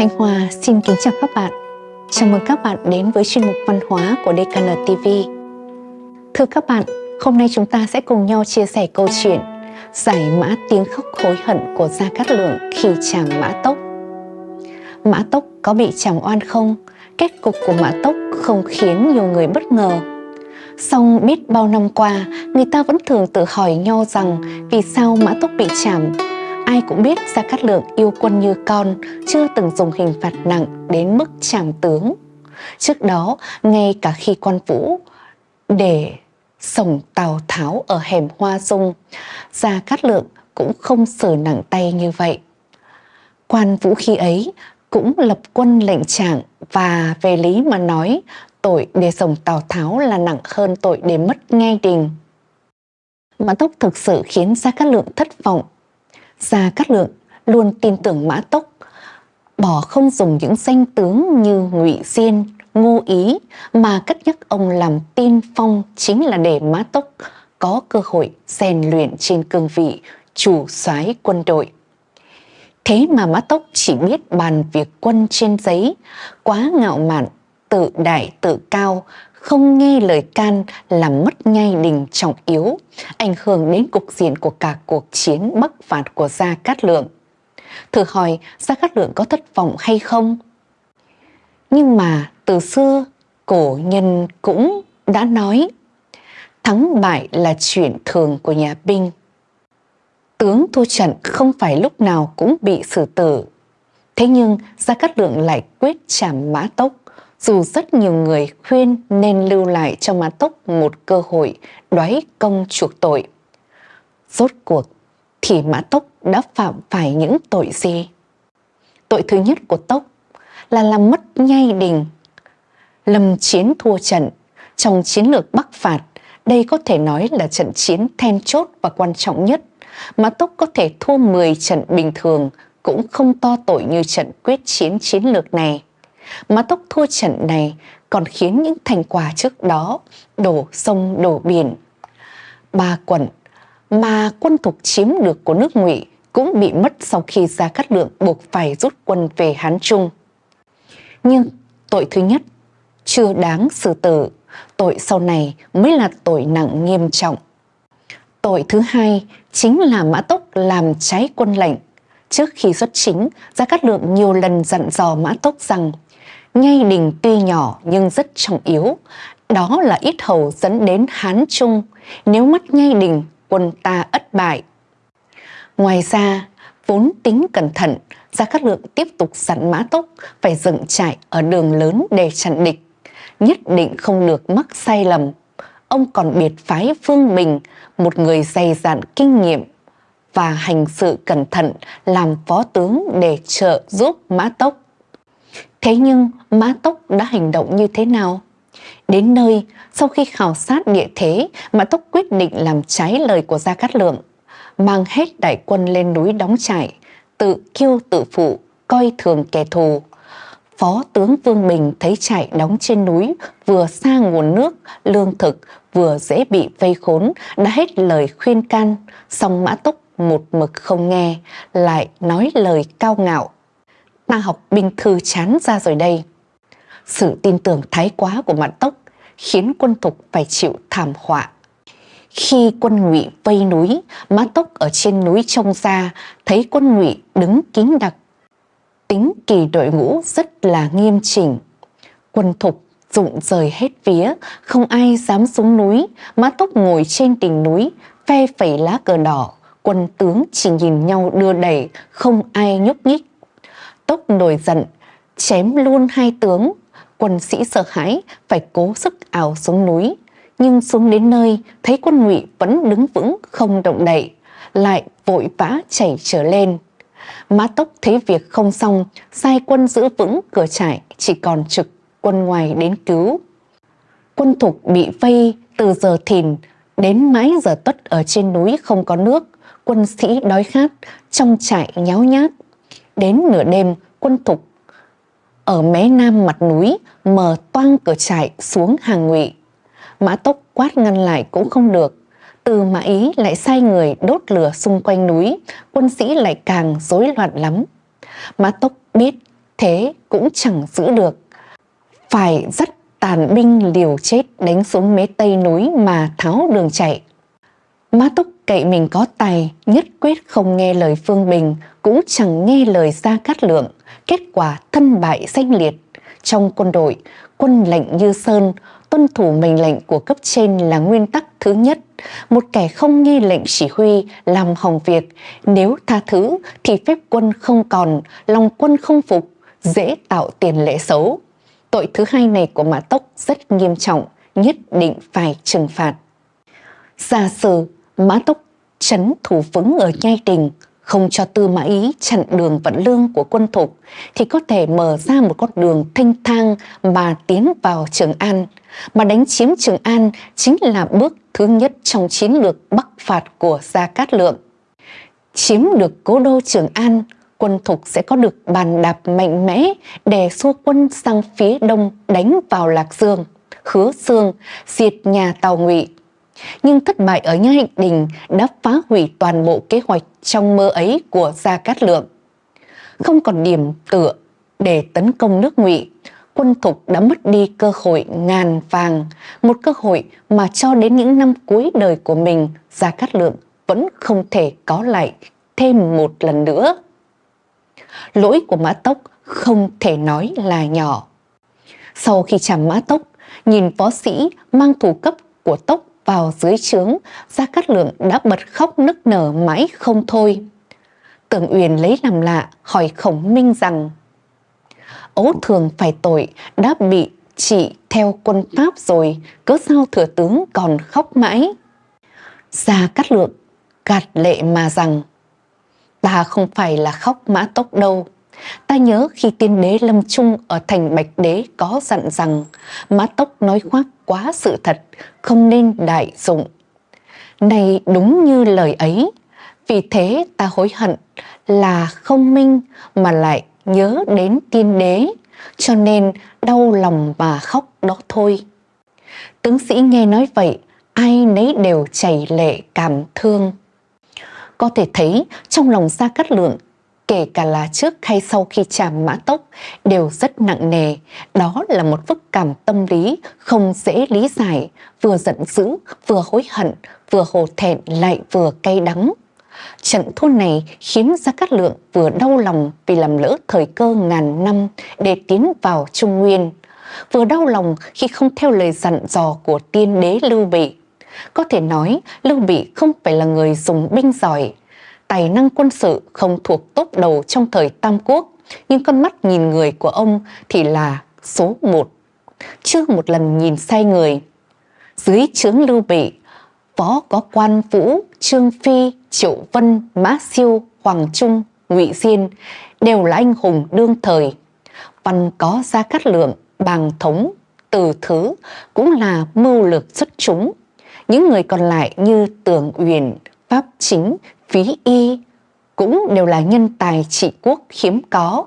Thanh Hòa xin kính chào các bạn. Chào mừng các bạn đến với chuyên mục văn hóa của DKN TV. Thưa các bạn, hôm nay chúng ta sẽ cùng nhau chia sẻ câu chuyện Giải mã tiếng khóc hối hận của Gia Cát Lượng khi chàng Mã Tốc. Mã Tốc có bị chàng oan không? Kết cục của Mã Tốc không khiến nhiều người bất ngờ. Song biết bao năm qua, người ta vẫn thường tự hỏi nhau rằng vì sao Mã Tốc bị chảm Ai cũng biết Gia Cát Lượng yêu quân như con, chưa từng dùng hình phạt nặng đến mức trảm tướng. Trước đó, ngay cả khi quan vũ để sổng Tào Tháo ở hẻm Hoa Dung, Gia Cát Lượng cũng không xử nặng tay như vậy. Quan vũ khi ấy cũng lập quân lệnh trạng và về lý mà nói tội để sổng Tào Tháo là nặng hơn tội để mất ngay đình. Mã Tốc thực sự khiến Gia Cát Lượng thất vọng Gia Cát Lượng luôn tin tưởng Mã Tốc, bỏ không dùng những danh tướng như Ngụy Diên, Ngô Ý mà cất nhắc ông làm tiên phong chính là để Mã Tốc có cơ hội rèn luyện trên cương vị chủ soái quân đội. Thế mà Mã Tốc chỉ biết bàn việc quân trên giấy, quá ngạo mạn, tự đại tự cao, không nghe lời can làm mất ngay đình trọng yếu, ảnh hưởng đến cục diện của cả cuộc chiến bắc phạt của Gia Cát Lượng. Thử hỏi Gia Cát Lượng có thất vọng hay không? Nhưng mà từ xưa cổ nhân cũng đã nói thắng bại là chuyện thường của nhà binh. Tướng thua trận không phải lúc nào cũng bị xử tử. Thế nhưng Gia Cát Lượng lại quyết trảm mã tốc dù rất nhiều người khuyên nên lưu lại cho Mã Tốc một cơ hội đoái công chuộc tội. Rốt cuộc thì Mã Tốc đã phạm phải những tội gì? Tội thứ nhất của Tốc là làm mất nhai đình. Lâm chiến thua trận trong chiến lược Bắc phạt, đây có thể nói là trận chiến then chốt và quan trọng nhất. Mã Tốc có thể thua 10 trận bình thường cũng không to tội như trận quyết chiến chiến lược này. Mã Tốc thua trận này còn khiến những thành quả trước đó đổ sông đổ biển. Ba quận mà quân thuộc chiếm được của nước ngụy cũng bị mất sau khi Gia Cát Lượng buộc phải rút quân về Hán Trung. Nhưng tội thứ nhất chưa đáng xử tử, tội sau này mới là tội nặng nghiêm trọng. Tội thứ hai chính là Mã Tốc làm trái quân lệnh. Trước khi xuất chính, Gia Cát Lượng nhiều lần dặn dò Mã Tốc rằng ngay đình tuy nhỏ nhưng rất trọng yếu, đó là ít hầu dẫn đến Hán Trung, nếu mất ngay đình quân ta ất bại. Ngoài ra, vốn tính cẩn thận, Gia Cát Lượng tiếp tục sẵn mã tốc phải dựng trại ở đường lớn để chặn địch, nhất định không được mắc sai lầm. Ông còn biệt phái Phương Bình, một người dày dặn kinh nghiệm và hành sự cẩn thận làm phó tướng để trợ giúp mã tốc. Thế nhưng Mã Tốc đã hành động như thế nào? Đến nơi, sau khi khảo sát địa thế, Mã Tốc quyết định làm trái lời của Gia Cát Lượng, mang hết đại quân lên núi đóng trại, tự kiêu tự phụ, coi thường kẻ thù. Phó tướng Vương Bình thấy trại đóng trên núi, vừa xa nguồn nước, lương thực, vừa dễ bị vây khốn, đã hết lời khuyên can, song Mã Tốc một mực không nghe, lại nói lời cao ngạo ta học binh thư chán ra rồi đây. Sự tin tưởng thái quá của Mạn Tốc khiến quân thục phải chịu thảm họa. Khi quân ngụy vây núi, Mã Tốc ở trên núi trông ra thấy quân ngụy đứng kín đặc. Tính kỳ đội ngũ rất là nghiêm chỉnh. Quân thục rụng rời hết vía, không ai dám xuống núi. Mã Tốc ngồi trên đỉnh núi, phe phẩy lá cờ đỏ. Quân tướng chỉ nhìn nhau đưa đẩy, không ai nhúc nhích. Tốc nổi giận, chém luôn hai tướng. Quân sĩ sợ hãi, phải cố sức ảo xuống núi. Nhưng xuống đến nơi, thấy quân ngụy vẫn đứng vững không động đậy, lại vội vã chảy trở lên. Mã Tốc thấy việc không xong, sai quân giữ vững cửa trại, chỉ còn trực quân ngoài đến cứu. Quân thục bị vây từ giờ thìn đến mãi giờ tuất ở trên núi không có nước, quân sĩ đói khát, trong trại nháo nhát. Đến nửa đêm, quân thục ở mé nam mặt núi mở toang cửa trại xuống hàng ngụy. Mã Tốc quát ngăn lại cũng không được. Từ Mã Ý lại sai người đốt lửa xung quanh núi, quân sĩ lại càng rối loạn lắm. Mã Tốc biết thế cũng chẳng giữ được. Phải dắt tàn binh liều chết đánh xuống mé tây núi mà tháo đường chạy. Má Túc cậy mình có tài, nhất quyết không nghe lời Phương Bình, cũng chẳng nghe lời Gia Cát Lượng, kết quả thân bại danh liệt. Trong quân đội, quân lệnh như sơn, tuân thủ mệnh lệnh của cấp trên là nguyên tắc thứ nhất. Một kẻ không nghe lệnh chỉ huy, làm hỏng việc, nếu tha thứ thì phép quân không còn, lòng quân không phục, dễ tạo tiền lệ xấu. Tội thứ hai này của Mã Tốc rất nghiêm trọng, nhất định phải trừng phạt. Giả sử Mã Tốc chấn thủ vững ở nhai đình, không cho Tư Mã Ý chặn đường vận lương của quân thục, thì có thể mở ra một con đường thanh thang mà tiến vào Trường An. Mà đánh chiếm Trường An chính là bước thứ nhất trong chiến lược bắc phạt của Gia Cát Lượng. Chiếm được cố đô Trường An, quân thục sẽ có được bàn đạp mạnh mẽ để xua quân sang phía đông đánh vào Lạc Dương, Hứa xương diệt nhà Tàu Ngụy nhưng thất bại ở Nha Hạnh Đình đã phá hủy toàn bộ kế hoạch trong mơ ấy của Gia Cát Lượng. Không còn điểm tựa để tấn công nước ngụy, quân thục đã mất đi cơ hội ngàn vàng, một cơ hội mà cho đến những năm cuối đời của mình, Gia Cát Lượng vẫn không thể có lại thêm một lần nữa. Lỗi của Mã Tốc không thể nói là nhỏ. Sau khi chạm Mã Tốc, nhìn võ sĩ mang thủ cấp của Tốc vào dưới trướng, Gia Cát Lượng đã bật khóc nức nở mãi không thôi. Tưởng Uyển lấy làm lạ hỏi Khổng Minh rằng Ấu thường phải tội đã bị trị theo quân Pháp rồi, cớ sao thừa tướng còn khóc mãi? Gia Cát Lượng gạt lệ mà rằng Ta không phải là khóc mã tốc đâu. Ta nhớ khi tiên đế Lâm Trung ở thành Bạch Đế có dặn rằng má tốc nói khoác quá sự thật, không nên đại dụng. Này đúng như lời ấy, vì thế ta hối hận là không minh mà lại nhớ đến tiên đế, cho nên đau lòng mà khóc đó thôi. Tướng sĩ nghe nói vậy, ai nấy đều chảy lệ cảm thương. Có thể thấy trong lòng Gia Cát Lượng kể cả là trước hay sau khi chạm mã tốc đều rất nặng nề. Đó là một phức cảm tâm lý không dễ lý giải, vừa giận dữ, vừa hối hận, vừa hổ thẹn lại vừa cay đắng. Trận thua này khiến Gia Cát Lượng vừa đau lòng vì làm lỡ thời cơ ngàn năm để tiến vào Trung Nguyên, vừa đau lòng khi không theo lời dặn dò của tiên đế Lưu Bị. Có thể nói Lưu Bị không phải là người dùng binh giỏi, tài năng quân sự không thuộc tốt đầu trong thời Tam Quốc, nhưng con mắt nhìn người của ông thì là số một. Chưa một lần nhìn sai người. Dưới trướng Lưu Bị, phó có quan Vũ, Trương Phi, Triệu Vân, Mã Siêu, Hoàng Trung, Ngụy Diên đều là anh hùng đương thời. Văn có Gia Cát Lượng, Bàng Thống, Từ Thứ cũng là mưu lược xuất chúng. Những người còn lại như Tường Uyển, Pháp Chính, phí y cũng đều là nhân tài trị quốc hiếm có.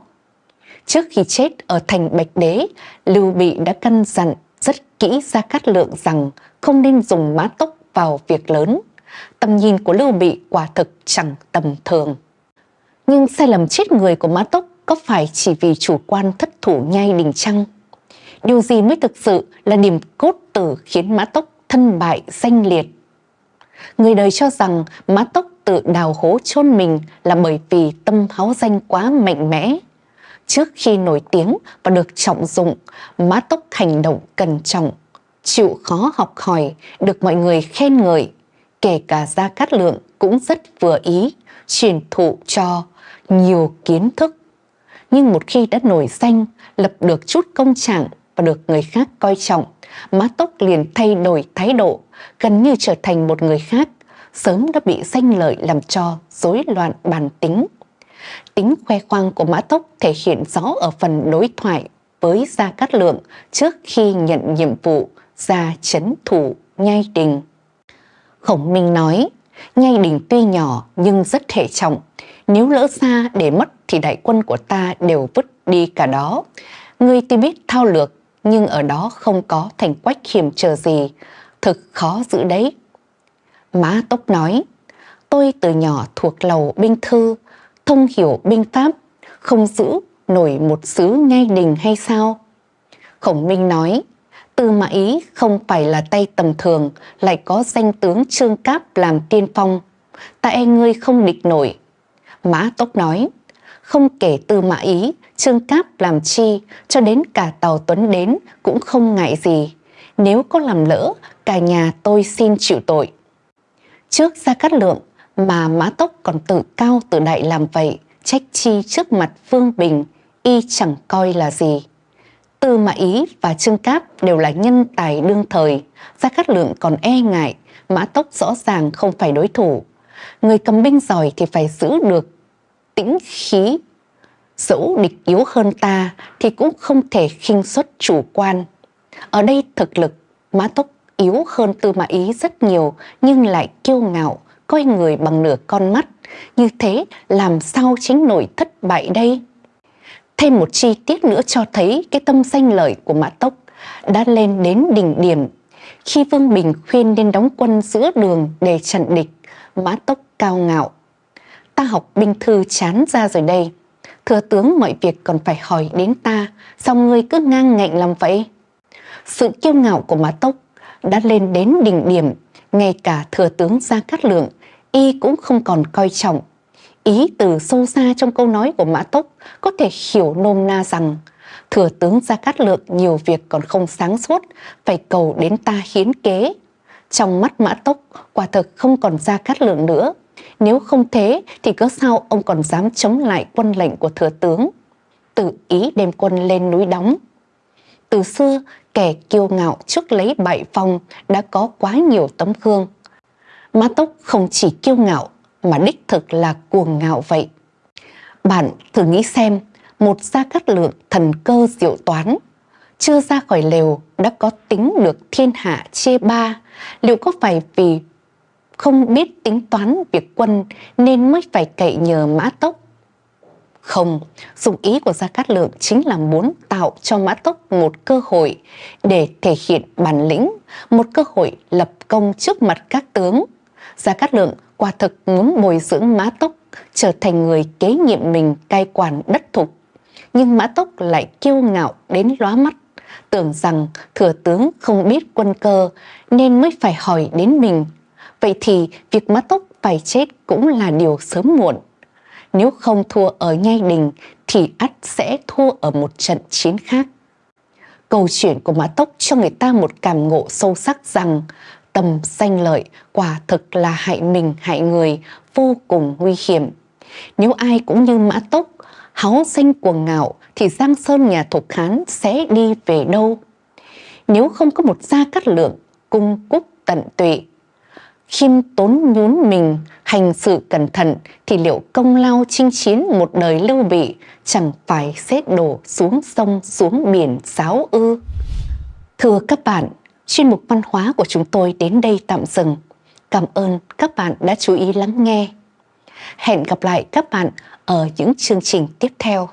Trước khi chết ở thành Bạch Đế, Lưu Bị đã căn dặn rất kỹ ra cát lượng rằng không nên dùng mã tốc vào việc lớn. Tầm nhìn của Lưu Bị quả thực chẳng tầm thường. Nhưng sai lầm chết người của mã tốc có phải chỉ vì chủ quan thất thủ nhai đình trăng? Điều gì mới thực sự là điểm cốt tử khiến mã tốc thân bại danh liệt? Người đời cho rằng mã tốc tự đào hố chôn mình là bởi vì tâm háo danh quá mạnh mẽ. Trước khi nổi tiếng và được trọng dụng, Mã Tốc hành động cẩn trọng, chịu khó học hỏi, được mọi người khen ngợi. Kể cả Gia Cát Lượng cũng rất vừa ý, truyền thụ cho nhiều kiến thức. Nhưng một khi đã nổi danh, lập được chút công trạng và được người khác coi trọng, Mã Tốc liền thay đổi thái độ, gần như trở thành một người khác, sớm đã bị danh lợi làm cho rối loạn bản tính. Tính khoe khoang của Mã Tốc thể hiện rõ ở phần đối thoại với Gia Cát Lượng trước khi nhận nhiệm vụ ra chấn thủ Nhai Đình. Khổng Minh nói, Nhai Đình tuy nhỏ nhưng rất thể trọng, nếu lỡ xa để mất thì đại quân của ta đều vứt đi cả đó. Ngươi tuy biết thao lược nhưng ở đó không có thành quách hiểm trở gì, thực khó giữ đấy. Mã Tốc nói, tôi từ nhỏ thuộc lầu binh thư, thông hiểu binh pháp, không giữ nổi một xứ ngay đình hay sao? Khổng Minh nói, Tư Mã Ý không phải là tay tầm thường, lại có danh tướng Trương Cáp làm tiên phong. Tại e ngươi không địch nổi. Mã Tốc nói, không kể Tư Mã Ý, Trương Cáp làm chi, cho đến cả Tàu Tuấn đến cũng không ngại gì. Nếu có làm lỡ, cả nhà tôi xin chịu tội. Trước Gia Cát Lượng mà Mã Tốc còn tự cao tự đại làm vậy, trách chi trước mặt Vương Bình, y chẳng coi là gì. Tư Mã Ý và Trương Cáp đều là nhân tài đương thời, Gia Cát Lượng còn e ngại, Mã Tốc rõ ràng không phải đối thủ. Người cầm binh giỏi thì phải giữ được tĩnh khí. Dẫu địch yếu hơn ta thì cũng không thể khinh suất chủ quan. Ở đây thực lực, Mã Tốc yếu hơn Tư Mã Ý rất nhiều nhưng lại kiêu ngạo, coi người bằng nửa con mắt. Như thế làm sao chính nổi thất bại đây? Thêm một chi tiết nữa cho thấy cái tâm danh lợi của Mã Tốc đã lên đến đỉnh điểm. Khi Vương Bình khuyên nên đóng quân giữa đường để chặn địch, Mã Tốc cao ngạo. Ta học binh thư chán ra rồi đây. Thừa tướng mọi việc còn phải hỏi đến ta, sao ngươi cứ ngang ngạnh làm vậy? Sự kiêu ngạo của Mã Tốc đã lên đến đỉnh điểm, ngay cả thừa tướng Gia Cát Lượng, y cũng không còn coi trọng Ý từ sâu xa trong câu nói của Mã Tốc có thể hiểu nôm na rằng thừa tướng Gia Cát Lượng nhiều việc còn không sáng suốt, phải cầu đến ta hiến kế. Trong mắt Mã Tốc, quả thực không còn Gia Cát Lượng nữa. Nếu không thế thì cớ sao ông còn dám chống lại quân lệnh của thừa tướng? Tự ý đem quân lên núi đóng. Từ xưa, kẻ kiêu ngạo trước lấy bại phong đã có quá nhiều tấm gương. Mã Tốc không chỉ kiêu ngạo mà đích thực là cuồng ngạo vậy. Bạn thử nghĩ xem, một gia cát lượng thần cơ diệu toán, chưa ra khỏi lều đã có tính được thiên hạ chê ba, liệu có phải vì không biết tính toán việc quân nên mới phải cậy nhờ mã tốc? Không, dụng ý của Gia Cát Lượng chính là muốn tạo cho Mã Tốc một cơ hội để thể hiện bản lĩnh, một cơ hội lập công trước mặt các tướng. Gia Cát Lượng quả thực muốn bồi dưỡng Mã Tốc trở thành người kế nhiệm mình cai quản đất thục. Nhưng Mã Tốc lại kiêu ngạo đến lóa mắt, tưởng rằng thừa tướng không biết quân cơ nên mới phải hỏi đến mình. Vậy thì việc Mã Tốc phải chết cũng là điều sớm muộn. Nếu không thua ở Nhai Đình thì ắt sẽ thua ở một trận chiến khác. Câu chuyện của Mã Tốc cho người ta một cảm ngộ sâu sắc rằng tầm danh lợi quả thực là hại mình hại người vô cùng nguy hiểm. Nếu ai cũng như mã tốc, háo danh cuồng ngạo thì Giang Sơn nhà Thục Hán sẽ đi về đâu? Nếu không có một gia cát lượng, cung cúc tận tụy, khiêm tốn nhún mình, hành sự cẩn thận thì liệu công lao chinh chiến một đời lưu bị chẳng phải xét đổ xuống sông xuống biển giáo ư? Thưa các bạn, chuyên mục văn hóa của chúng tôi đến đây tạm dừng. Cảm ơn các bạn đã chú ý lắng nghe. Hẹn gặp lại các bạn ở những chương trình tiếp theo.